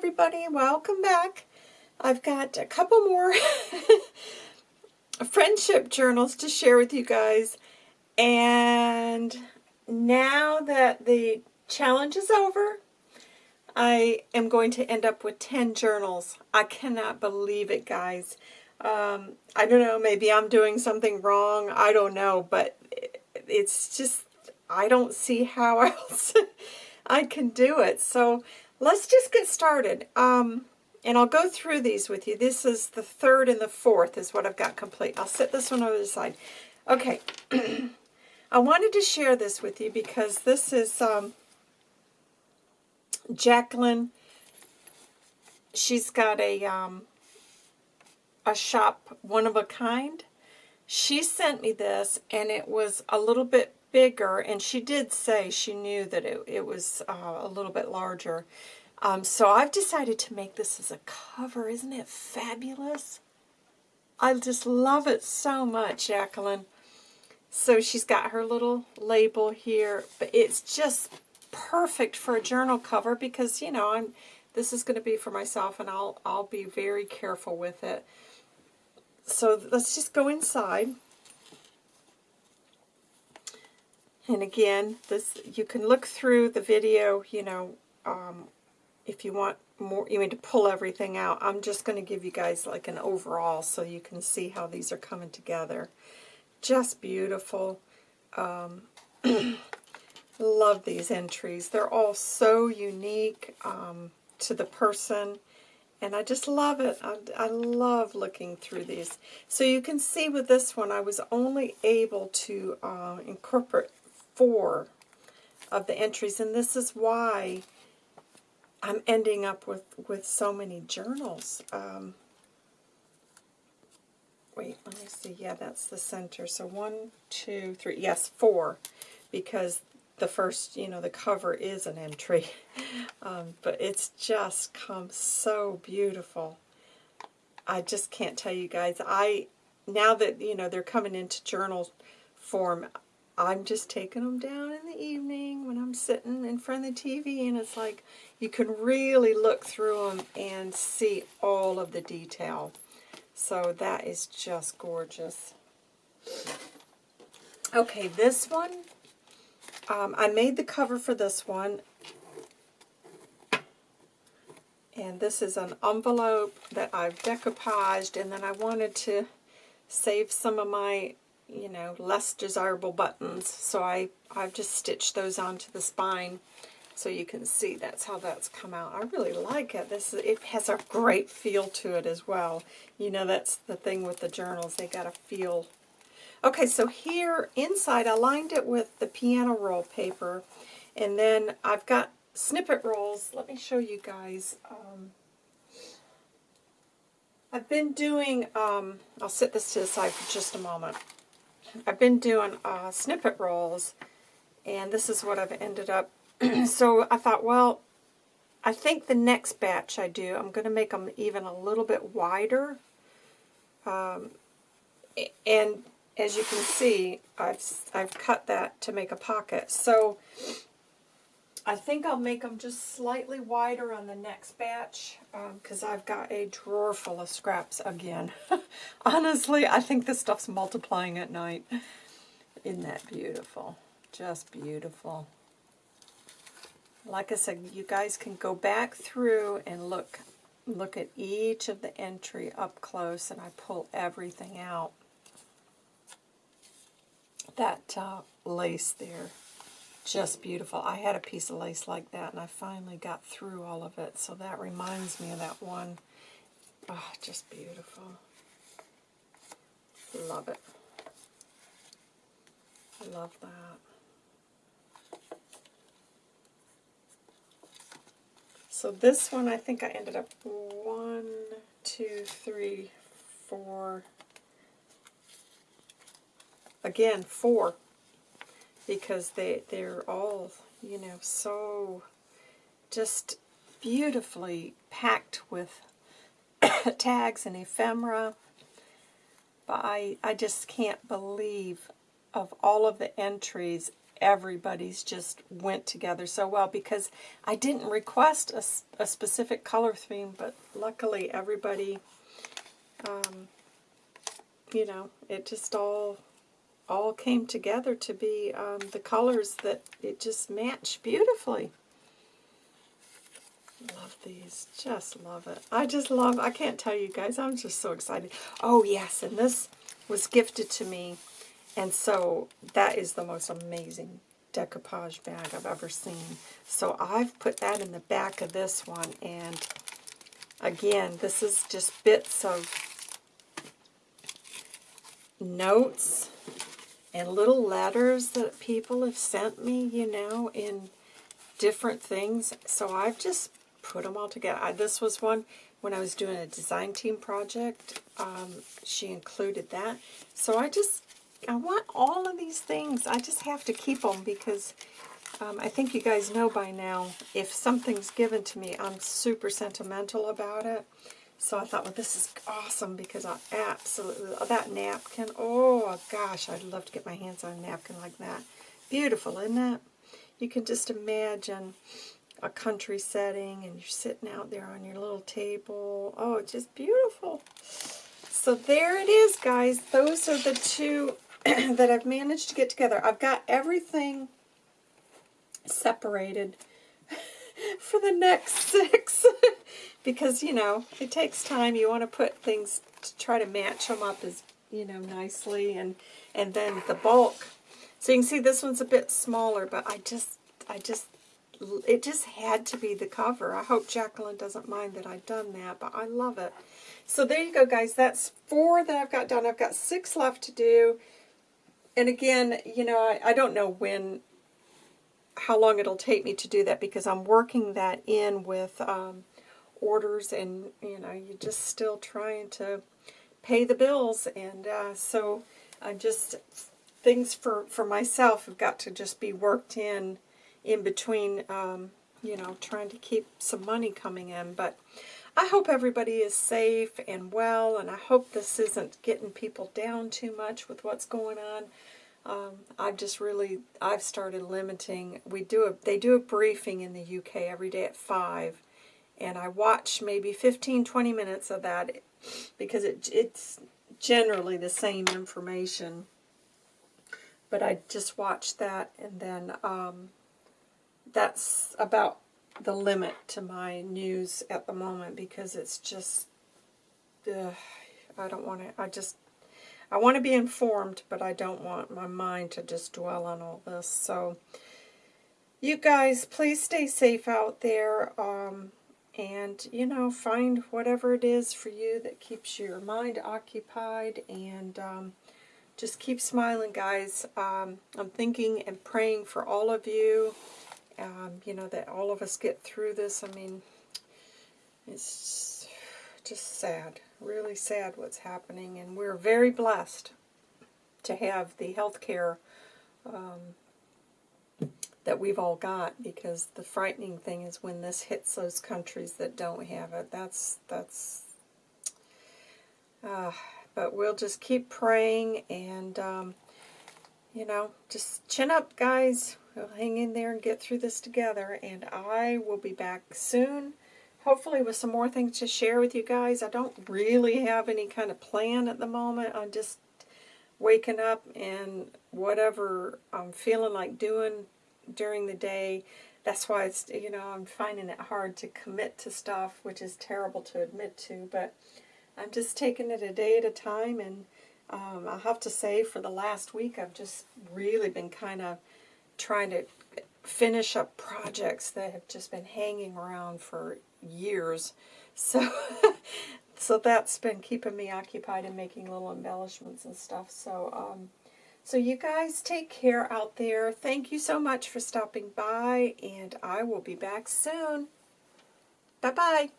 everybody. Welcome back. I've got a couple more friendship journals to share with you guys. And now that the challenge is over, I am going to end up with 10 journals. I cannot believe it, guys. Um, I don't know, maybe I'm doing something wrong. I don't know, but it's just, I don't see how else I can do it. So let's just get started. Um, and I'll go through these with you. This is the third and the fourth is what I've got complete. I'll set this one over the side. Okay. I wanted to share this with you because this is um, Jacqueline. She's got a um, a shop, one of a kind. She sent me this, and it was a little bit bigger, and she did say she knew that it, it was uh, a little bit larger. Um, so I've decided to make this as a cover. Isn't it fabulous? I just love it so much, Jacqueline. So she's got her little label here, but it's just perfect for a journal cover because, you know, I'm this is going to be for myself and I'll I'll be very careful with it. So let's just go inside. And again, this you can look through the video, you know, um, if you want more, you mean to pull everything out. I'm just going to give you guys like an overall so you can see how these are coming together. Just beautiful. Um, love these entries. They're all so unique um, to the person. And I just love it. I, I, love looking through these. So you can see with this one, I was only able to uh, incorporate four of the entries, and this is why I'm ending up with, with so many journals. Um, wait, let me see. Yeah, that's the center. So one, two, three. Yes, four, because the first, you know, the cover is an entry. Um, but it's just come so beautiful. I just can't tell you guys. I Now that, you know, they're coming into journal form, I'm just taking them down in the evening when I'm sitting in front of the TV and it's like you can really look through them and see all of the detail. So that is just gorgeous. Okay, this one, um, I made the cover for this one. And this is an envelope that I've decoupaged and then I wanted to save some of my you know, less desirable buttons. So I, I've just stitched those onto the spine so you can see that's how that's come out. I really like it. This It has a great feel to it as well. You know, that's the thing with the journals. They got a feel. Okay, so here inside I lined it with the piano roll paper. And then I've got snippet rolls. Let me show you guys. Um, I've been doing, um, I'll set this to the side for just a moment. I've been doing uh, snippet rolls, and this is what I've ended up. so I thought, well, I think the next batch I do, I'm going to make them even a little bit wider. Um, and as you can see, I've, I've cut that to make a pocket. So I think I'll make them just slightly wider on the next batch because um, I've got a drawer full of scraps again. Honestly, I think this stuff's multiplying at night. Isn't that beautiful? Just beautiful. Like I said, you guys can go back through and look look at each of the entry up close and I pull everything out. That uh, lace there just beautiful. I had a piece of lace like that, and I finally got through all of it, so that reminds me of that one. Oh, just beautiful. Love it. I love that. So this one, I think I ended up one, two, three, four, again, four because they, they're all, you know, so just beautifully packed with tags and ephemera. But I, I just can't believe of all of the entries everybody's just went together so well because I didn't request a, a specific color theme, but luckily everybody, um, you know, it just all all came together to be um, the colors that it just matched beautifully. Love these. Just love it. I just love I can't tell you guys. I'm just so excited. Oh, yes. And this was gifted to me. And so that is the most amazing decoupage bag I've ever seen. So I've put that in the back of this one. And again, this is just bits of notes and little letters that people have sent me, you know, in different things. So I've just put them all together. I, this was one when I was doing a design team project. Um, she included that. So I just, I want all of these things. I just have to keep them because um, I think you guys know by now, if something's given to me, I'm super sentimental about it. So I thought, well, this is awesome because I absolutely, love that napkin, oh gosh, I'd love to get my hands on a napkin like that. Beautiful, isn't it? You can just imagine a country setting and you're sitting out there on your little table. Oh, it's just beautiful. So there it is, guys. Those are the two that I've managed to get together. I've got everything separated for the next six because, you know, it takes time. You want to put things to try to match them up as, you know, nicely. And, and then the bulk. So you can see this one's a bit smaller, but I just, I just it just had to be the cover. I hope Jacqueline doesn't mind that I've done that, but I love it. So there you go, guys. That's four that I've got done. I've got six left to do. And again, you know, I, I don't know when, how long it'll take me to do that because I'm working that in with um, orders and, you know, you're just still trying to pay the bills. And uh, so I'm just, things for, for myself have got to just be worked in in between, um, you know, trying to keep some money coming in. But I hope everybody is safe and well, and I hope this isn't getting people down too much with what's going on. Um, I've just really, I've started limiting, we do a, they do a briefing in the UK every day at 5, and I watch maybe 15, 20 minutes of that because it, it's generally the same information. But I just watch that, and then um, that's about the limit to my news at the moment because it's just, uh, I don't want to, I just, I want to be informed, but I don't want my mind to just dwell on all this. So, you guys, please stay safe out there. Um, and, you know, find whatever it is for you that keeps your mind occupied. And um, just keep smiling, guys. Um, I'm thinking and praying for all of you um, you know, that all of us get through this. I mean, it's just sad, really sad what's happening, and we're very blessed to have the health care um, that we've all got because the frightening thing is when this hits those countries that don't have it. That's, that's, uh, but we'll just keep praying and, um, you know, just chin up, guys. We'll hang in there and get through this together, and I will be back soon, hopefully with some more things to share with you guys. I don't really have any kind of plan at the moment. I'm just waking up and whatever I'm feeling like doing during the day. That's why it's, you know, I'm finding it hard to commit to stuff, which is terrible to admit to, but I'm just taking it a day at a time, and um, I have to say for the last week I've just really been kind of trying to finish up projects that have just been hanging around for years. So, so that's been keeping me occupied and making little embellishments and stuff. So, um, so you guys take care out there. Thank you so much for stopping by, and I will be back soon. Bye-bye.